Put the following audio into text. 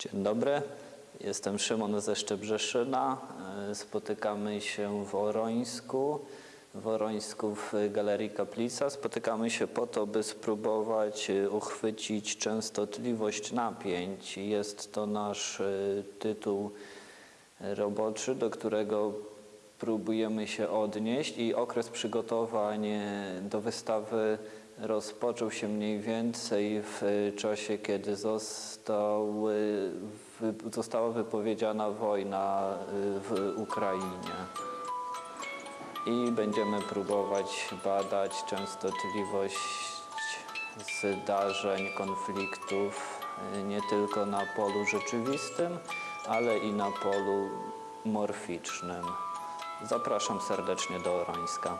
Dzień dobry, jestem Szymon ze Szczebrzeszyna. E, Spotykamy się w Orońsku, w Orońsku w Galerii Kaplica. Spotykamy się po to, by spróbować e, uchwycić częstotliwość napięć. Jest to nasz e, tytuł roboczy, do którego próbujemy się odnieść i okres przygotowań do wystawy rozpoczął się mniej więcej w e, czasie, kiedy został, e, została wypowiedziana wojna e, w Ukrainie. I będziemy próbować badać częstotliwość zdarzeń, konfliktów nie tylko na polu rzeczywistym, ale i na polu morficznym. Zapraszam serdecznie do Orońska.